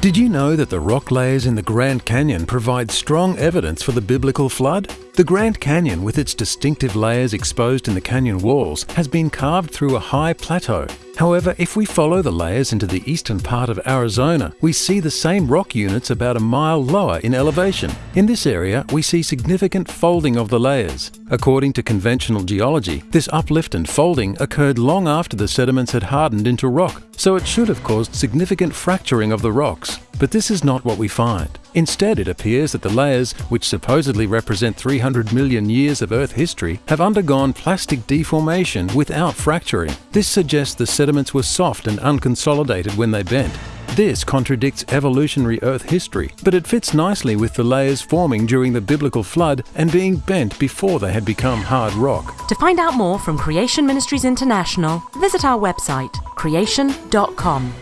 Did you know that the rock layers in the Grand Canyon provide strong evidence for the biblical flood? The Grand Canyon, with its distinctive layers exposed in the canyon walls, has been carved through a high plateau. However, if we follow the layers into the eastern part of Arizona, we see the same rock units about a mile lower in elevation. In this area, we see significant folding of the layers. According to conventional geology, this uplift and folding occurred long after the sediments had hardened into rock, so it should have caused significant fracturing of the rocks. But this is not what we find. Instead, it appears that the layers, which supposedly represent 300 million years of Earth history, have undergone plastic deformation without fracturing. This suggests the sediments were soft and unconsolidated when they bent. This contradicts evolutionary Earth history, but it fits nicely with the layers forming during the biblical flood and being bent before they had become hard rock. To find out more from Creation Ministries International, visit our website creation.com.